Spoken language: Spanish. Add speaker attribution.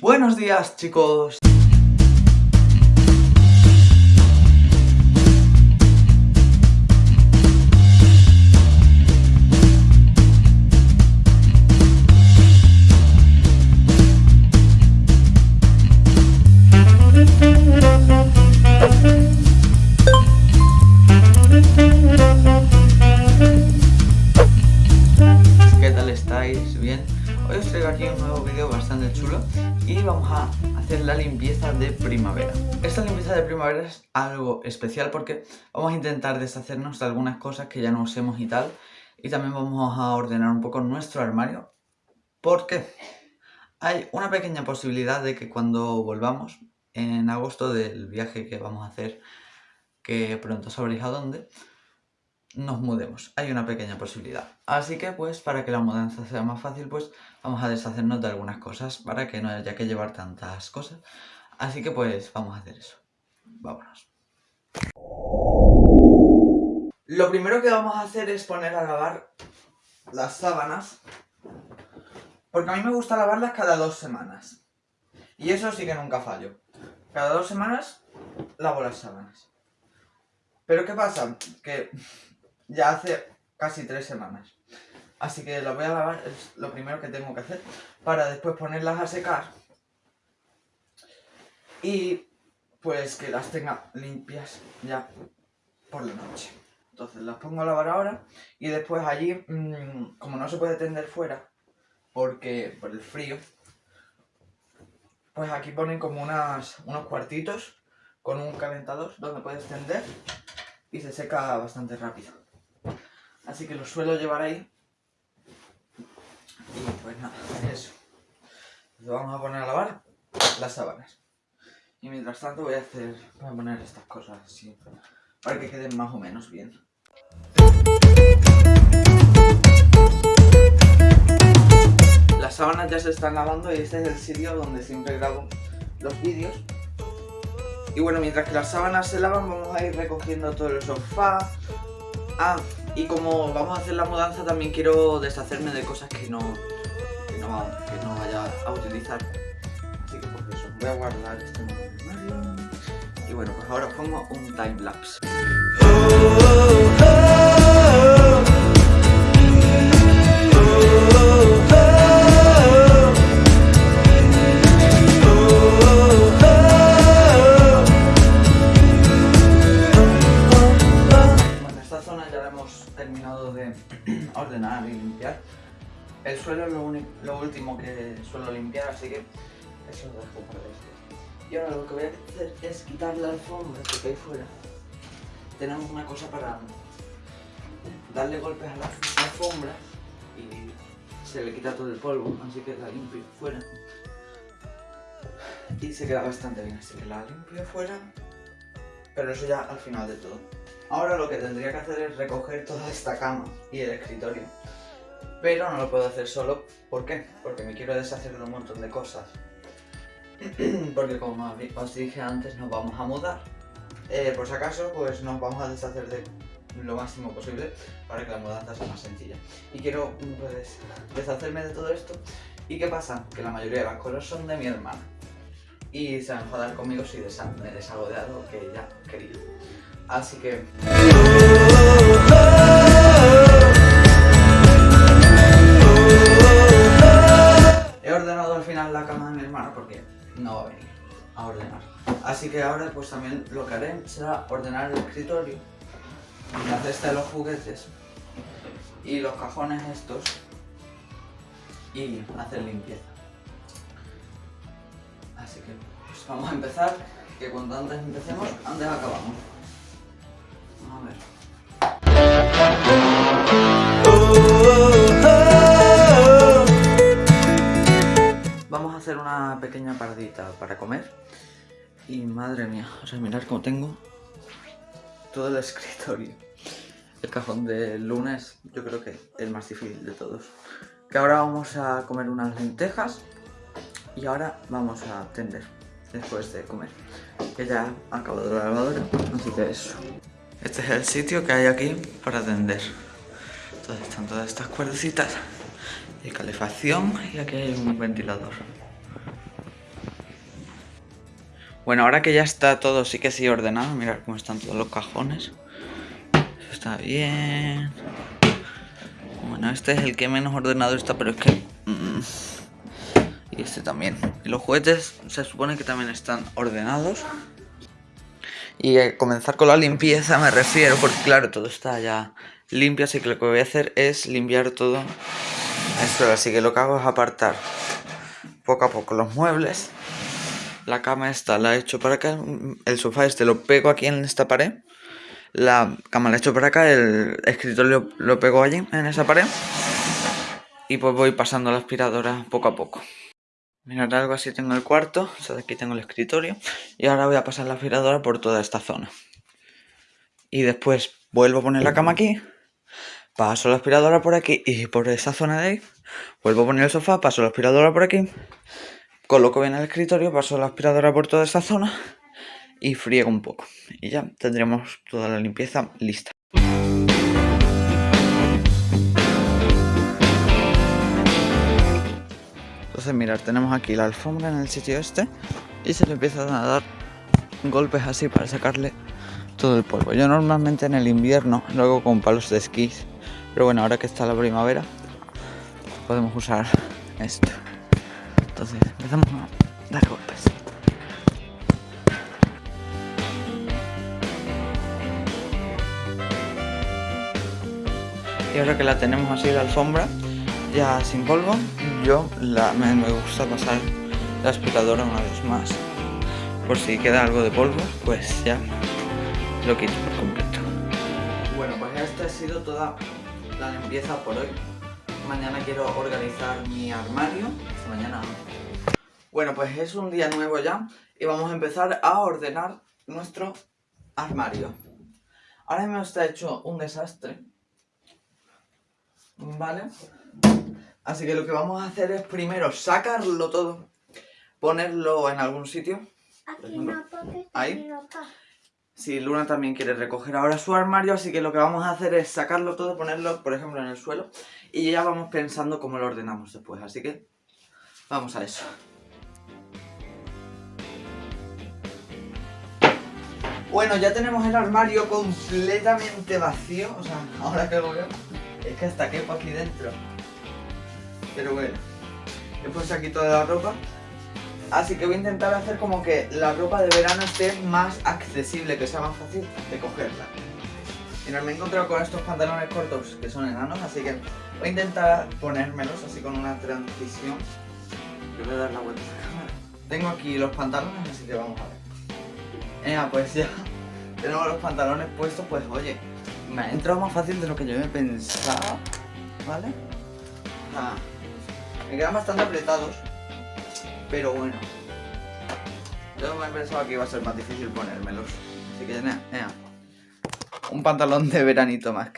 Speaker 1: Buenos días chicos. Primavera es algo especial porque vamos a intentar deshacernos de algunas cosas que ya no usemos y tal y también vamos a ordenar un poco nuestro armario porque hay una pequeña posibilidad de que cuando volvamos en agosto del viaje que vamos a hacer que pronto sabréis a dónde nos mudemos. Hay una pequeña posibilidad. Así que pues para que la mudanza sea más fácil pues vamos a deshacernos de algunas cosas para que no haya que llevar tantas cosas. Así que pues vamos a hacer eso. Vámonos. Lo primero que vamos a hacer es poner a lavar las sábanas. Porque a mí me gusta lavarlas cada dos semanas. Y eso sí que nunca fallo. Cada dos semanas lavo las sábanas. Pero ¿qué pasa? Que ya hace casi tres semanas. Así que las voy a lavar, es lo primero que tengo que hacer, para después ponerlas a secar. Y pues que las tenga limpias ya por la noche. Entonces las pongo a lavar ahora y después allí, mmm, como no se puede tender fuera, porque por el frío, pues aquí ponen como unas, unos cuartitos con un calentador donde puedes tender y se seca bastante rápido. Así que lo suelo llevar ahí. Y pues nada, eso. Entonces vamos a poner a lavar las sábanas. Y mientras tanto voy a hacer, voy a poner estas cosas así, para que queden más o menos bien. Las sábanas ya se están lavando y este es el sitio donde siempre grabo los vídeos. Y bueno, mientras que las sábanas se lavan vamos a ir recogiendo todo el sofá. Ah, y como vamos a hacer la mudanza también quiero deshacerme de cosas que no, que no, que no vaya a utilizar. Voy a guardar armario. Y bueno, pues ahora pongo un time lapse. Terminado de ordenar y limpiar. El suelo es lo último que suelo limpiar, así que eso lo dejo para. Y ahora lo que voy a hacer es quitar la alfombra que hay fuera. Tenemos una cosa para darle golpes a la alfombra y se le quita todo el polvo, así que la limpio fuera. Y se queda bastante bien, así que la limpio fuera, pero eso ya al final de todo. Ahora lo que tendría que hacer es recoger toda esta cama y el escritorio. Pero no lo puedo hacer solo. ¿Por qué? Porque me quiero deshacer de un montón de cosas. Porque como os dije antes, nos vamos a mudar. Eh, por si acaso, pues nos vamos a deshacer de lo máximo posible para que la mudanza sea más sencilla. Y quiero pues, deshacerme de todo esto. ¿Y qué pasa? Que la mayoría de las cosas son de mi hermana. Y se va a enfadar conmigo si me deshago de algo que ella quería. Así que... Así que ahora pues también lo que haré será ordenar el escritorio, la cesta de los juguetes y los cajones estos y hacer limpieza. Así que pues vamos a empezar, que cuanto antes empecemos, antes acabamos. A ver. Vamos a hacer una pequeña paradita para comer. Y madre mía, o sea, mirad cómo tengo todo el escritorio. El cajón del lunes, yo creo que el más difícil de todos. Que ahora vamos a comer unas lentejas y ahora vamos a tender después de comer. Que ya ha acabado la lavadora, así que eso. Este es el sitio que hay aquí para tender. Entonces están todas estas cuerdecitas de calefacción y aquí hay un ventilador. Bueno, ahora que ya está todo sí que sí ordenado, mirad cómo están todos los cajones. Está bien. Bueno, este es el que menos ordenado está, pero es que... Mm, y este también. Y los juguetes se supone que también están ordenados. Y comenzar con la limpieza me refiero, porque claro, todo está ya limpio, así que lo que voy a hacer es limpiar todo esto. Así que lo que hago es apartar poco a poco los muebles. La cama esta la he hecho para acá, el sofá este lo pego aquí en esta pared. La cama la he hecho para acá, el escritorio lo pego allí, en esa pared. Y pues voy pasando la aspiradora poco a poco. Mirad, algo así tengo el cuarto, o sea, aquí tengo el escritorio. Y ahora voy a pasar la aspiradora por toda esta zona. Y después vuelvo a poner la cama aquí. Paso la aspiradora por aquí y por esa zona de ahí. Vuelvo a poner el sofá, paso la aspiradora por aquí. Coloco bien el escritorio, paso la aspiradora por toda esta zona. Y friego un poco. Y ya tendremos toda la limpieza lista. Entonces mirad, tenemos aquí la alfombra en el sitio este y se le empiezan a dar golpes así para sacarle todo el polvo. Yo normalmente en el invierno lo hago con palos de esquí, pero bueno, ahora que está la primavera podemos usar esto. Entonces empezamos a dar golpes. Y ahora que la tenemos así la alfombra, ya sin polvo, yo la, me, gusta pasar la aspiradora una vez más. Por si queda algo de polvo, pues ya lo quito por completo. Bueno, pues esta ha sido toda la limpieza por hoy. Mañana quiero organizar mi armario. mañana. Bueno, pues es un día nuevo ya y vamos a empezar a ordenar nuestro armario. Ahora mismo está hecho un desastre. ¿Vale? Así que lo que vamos a hacer es primero sacarlo todo, ponerlo en algún sitio. Aquí no, ahí. Si sí, Luna también quiere recoger ahora su armario, así que lo que vamos a hacer es sacarlo todo, ponerlo, por ejemplo, en el suelo. Y ya vamos pensando cómo lo ordenamos después, así que vamos a eso. Bueno, ya tenemos el armario completamente vacío, o sea, ahora que lo veo, es que hasta quepo aquí dentro. Pero bueno, he puesto aquí toda la ropa. Así que voy a intentar hacer como que la ropa de verano esté más accesible, que sea más fácil de cogerla. Mira, me he encontrado con estos pantalones cortos que son enanos, así que voy a intentar ponérmelos así con una transición. Yo voy a dar la vuelta a la cámara. Tengo aquí los pantalones, así que vamos a ver. Eh, pues ya tenemos los pantalones puestos, pues oye, me ha entrado más fácil de lo que yo me pensaba, ¿vale? Me quedan bastante apretados, pero bueno. Yo me pensaba que iba a ser más difícil ponérmelos. Así que, nada, un pantalón de veranito más.